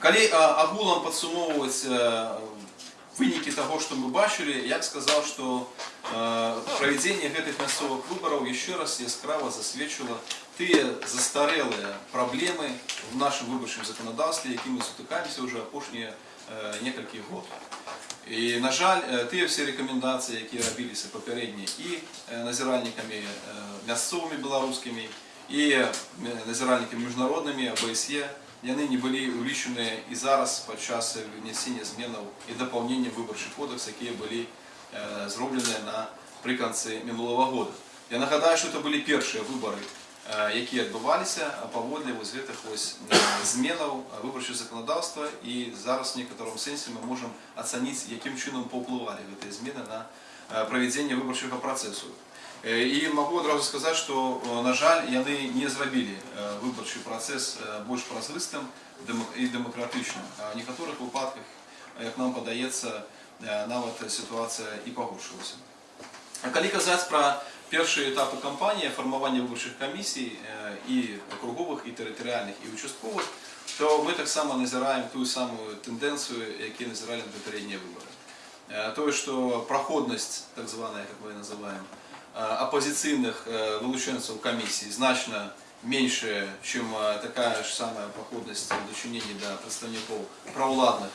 Калі а, агулам падсумоўваць а, вынікі таго, што мы бачылі, я б сказаў, што а, правядзенне гэтых мясцовых выбараў яшчэ раз яскрава засведчыла тыя застарэлыя праблемы в нашым выбарчым заканадаўстве, якімі мы сутыкаемся ўжо апошнія а, некалькі год. І, на жаль, е, тыя все рэкамендацыі, якія рабіліся папярэдне і е, назіральнікамі е, мясцовымі беларускімі і е, назіральнікамі міжнароднымі АБСЕ, яны не былі ўлічаныя і зараз падчас вынесення зменаў і дапаўнення выбарчых кодекс, якія былі е, зробленыя напрыканцы мінулого года. Я нагадаю, што это былі першыя выбары, е, якія адбываліся паводле вось гэтых вось е, зменаў выбарчых заканадаўства і зараз в некаторым сэнсе мы можам ацаніць, якім чынам паўплывалі гэтыя змены на е, правядзенне выбарчага працэсу. Э, І магу адразу сказаць, што э, на жаль яны не зрабілі э, выбарчы працэс э, больш празрыстым дэмак- і дэмакратычным. А ў некаторых выпадках, э, як нам падаецца, э, нават сітуацыя і пагоршылася. А калі казаць пра першыя этапы кампаніі фармавання выбарчых камісій э, і акруговых і тэрытарыяльных і участковых, то мы таксама назіраем тую самую тэндэнцыю, які назіралі на папярэднія выбары. Э, Тое, што праходнасць, так званая, як мы называем, э, апозіцыйных э, вылучэнцаў камісій значна меншая, чым э, такая ж самая праходнасць у дачыненні да прадстаўнікоў праўладных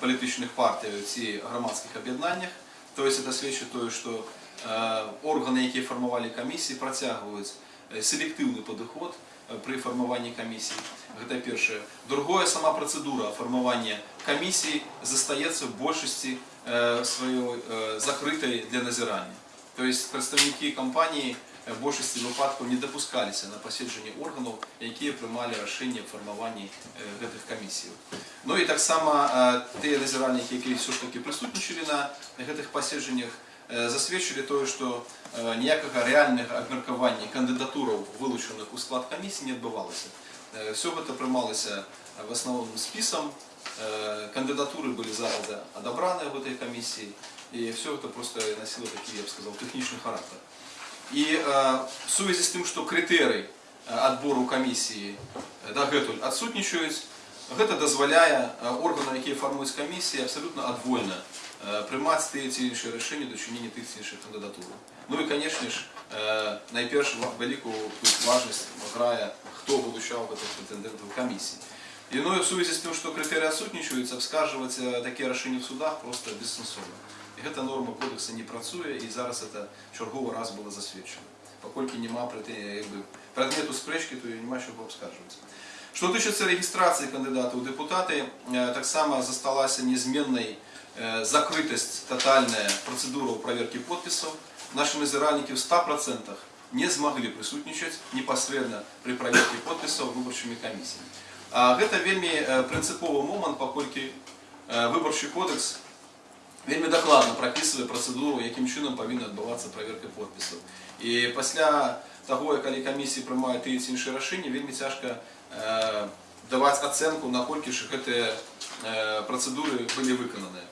палітычных партый ці грамадскіх аб'яднаннях. То есть это сведчыць тое, што э, органы, якія фармавалі камісіі, працягваюць э, селектыўны падыход э, пры фармаванні камісій. Гэта першае. Другое, сама працэдура фармавання камісій застаецца в большасці э, сваёй э, закрытай для назірання. То есть прадстаўнікі кампаніі э, в большасці выпадкаў не дапускаліся на паседжанні органаў, якія прымалі рашэнне аб фармаванні э, гэтых камісій. Ну і таксама э, тыя назіральнікі, якія ўсё ж такі прысутнічалі на гэтых паседжаннях, э, засведчылі тое, што э, ніякага рэальнага абмеркавання кандыдатураў, вылучаных у склад камісіі, не адбывалася. Э, Все гэта прымалася э, в асноўным спісам, э, кандыдатуры былі зараз адабраныя в этой камісіі, і все это просто носило такі, я б сказал, тэхнічны характар. І э, в сувязі з тым, што крытэрый э, адбору камісіі э, дагэтуль адсутнічаюць, гэта дазваляе э, органам, якія фармуюць камісіі, абсалютна адвольна э, прымаць тыя ці іншыя рашэнні дачынення тых ці іншых кандыдатур. Ну і, канешне ж, э, найперш ва- вялікую тут важнасць грае, хто вылучаў гэтых прэтэндэнтаў камісій. І ну і в сувязі з тым, што крытэрыі адсутнічаюць, абскаржваць э, такія рашэнні в судах проста бессэнсоўна. І гэта норма кодекса не працуе, і зараз это чарговы раз было засведчана. Паколькі няма прэтэ- як бы, прадмету спрэчкі, то і няма чаго абскаржваць. Што тычыцца рэгістрацыі кандыдатаў у дэпутаты, э, таксама засталася нязменнай э, закрытасць татальная працэдураў праверкі подпісаў. Нашы назіральнікі ў 100% не змаглі прысутнічаць непасрэдна пры праверкі подпісаў выбарчымі камісіямі. А гэта вельмі э, прынцыповы момант, паколькі э, выбарчы кодекс вельмі дакладна прапісвае працэдуру, якім чынам павінна адбывацца праверка подпісаў. І пасля таго, як калі камісіі прымаюць тыя ці іншыя рашэнні, вельмі цяжка э, даваць ацэнку, наколькі ж гэтыя э, працэдуры былі выкананыя.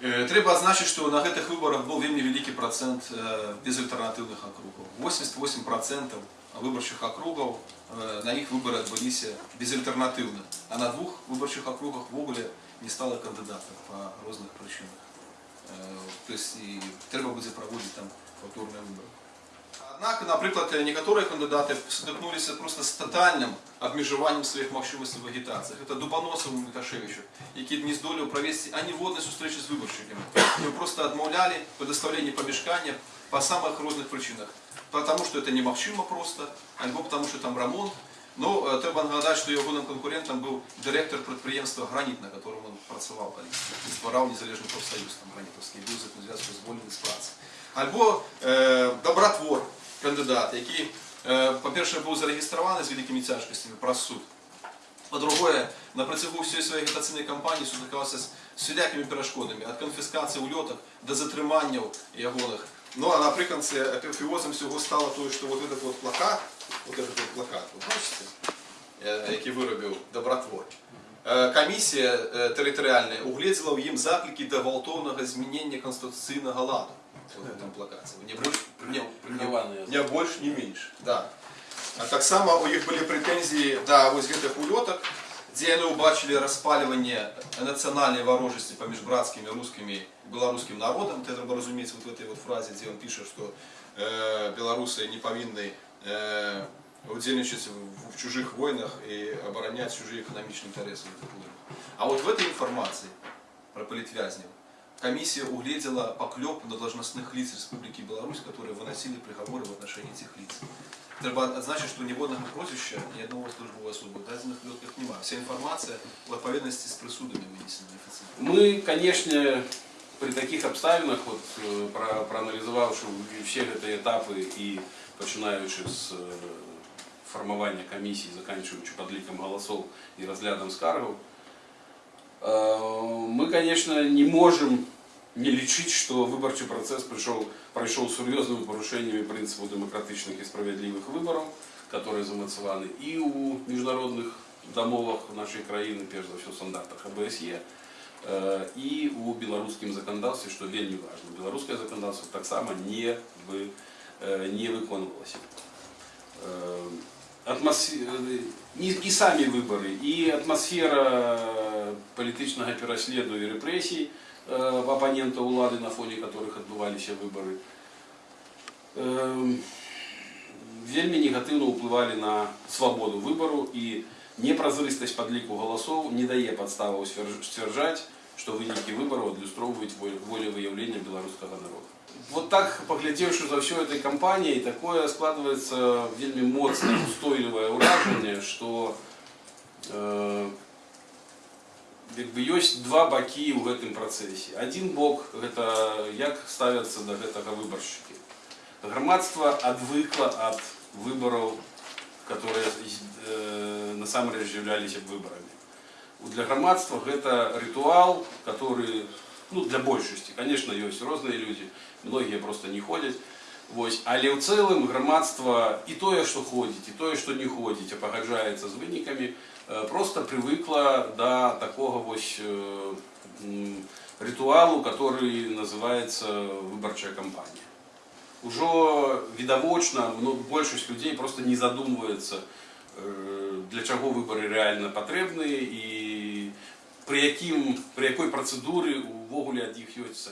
Э, Трэба адзначыць, што на гэтых выбарах быў вельмі вялікі працэнт э, безальтэрнатыўных акругаў. 88% выбарчых акругаў э, на іх выбары адбыліся безальтэрнатыўна. А на двух выбарчых акругах ввогуле не стала кандыдатаў па розных прычынах. Э, То есть і трэба будзе праводзіць там паўторныя выбары. Аднак, напрыклад, некаторыя кандыдаты сутыкнуліся проста з татальным абмежаваннем сваіх магчымасцей в агітацыі. Гэта Дубаносаў Мікашевічу, які не здолеў правесці аніводнай сустрэчы з выбаршчыкамі. Его просто адмаўлялі прадастаўленне памяшкання па самых розных прычынах. Потому что это немагчыма просто, альбо потому что там рамонт. Но э, трэба нагадаць, што ягоным канкурентам быў дырэктар прадпрыемства граніт, на котором он працаваў калісь. І ствараў незалежны профсаюз там гранітаўскі, быў з гэтым звязку звольнены з працы. Альбо э, добратвор кандыдат, які, э, па-першае, быў зарэгістраваны з вялікімі цяжкасцямі праз суд. Па-другое, на працягу ўсёй сваёй агітацыйнай кампаніі сутыкаўся з всялякімі перашкодамі, ад канфіскацыі ўлётак да затрыманняў ягоных. Ну а напрыканцы апіфіозам всього стало тое, што вот этот вот плакат, вот этот вот плакат, вы бачыце, э, які вырабіў добратвор. Э, Камісія э, тэрытарыяльная угледзела ў ім заклікі да гвалтоўнага змянення канстытуцыйнага ладу. Вот в этом плакаце. Не больш, не, не, Прыняваныя. не больш, не менш. Да. А таксама у іх былі прэтэнзіі да вось гэтых улётак, дзе яны ўбачылі распальванне нацыянальнай варожасці паміж брацкімі рускімі і беларускім народам это трэба разумець вот в этой вот фразе дзе ён піша што э, беларусы не павінны э, удзельнічаць в, в чужых войнах і абараняць чужыя эканамічныя інтарэсы гэтых войнах. А вот в этой информации про политвязнев комиссия углядела поклеп на должностных лиц Республики Беларусь, которые выносили приговоры в отношении этих лиц. Треба отзначить, что ніводного прозвища, ни одного службового особи в дадених випадках немає. Вся інформація в відповідності з присудами винесена офіційно. Мы, конечно, при таких обставинах, вот, э, про, проанализовавши все эти этапы и починаючи з э, формування комісії, заканчиваючи подліком голосов і розглядом скаргов, э, мы, конечно, не можем не лічить, что выборчий процесс пришел, прошел с серьезными порушениями принципов демократичных и справедливых выборов, которые замацеваны и у международных домовах нашей країни, перш за все, стандартах ОБСЄ, э, і у білоруському законодавстві, що вельми важливо. Білоруське законодавство так само не, ви, э, не виконувалося. Э, атмосфера, і, і самі вибори, і атмосфера політичного пересліду і репресій э, оппонента улады, на фоне которых відбувалися вибори, э, вельми негативно впливали на свободу вибору і непрозрыстость подліку голосов не дає підстави стверджати, що виніки виборів адлюстровують волевиявлення білоруського народу. Вот так, поглядевши за всю этой кампанией, такое складывается вельми моцное, устойливое уражение, что э, якби ёсць два бакі ў гэтым працэсе. Адзін бок гэта як ставяцца да гэтага выбаршчыкі. Грамадства адвыкла ад выбараў, которые э, насамрэч з'яўляліся б выбарамі. Для грамадства гэта рытуал, который ну, для большасці, конечно, ёсць розныя людзі, многія просто не ходзяць. Вось, але ў цэлым грамадства і тое, што ходзіць, і тое, што не ходзіць, а пагаджаецца з вынікамі, Э, просто привыкла до такого вось э, м, ритуалу, который называется выборчая кампания. Уже відавочна, ну, большасць людзей просто не задумваецца, э, для чаго выборы реально патрэбныя і пры, якім, пры якой працэдуры увогуле ад іх ёсць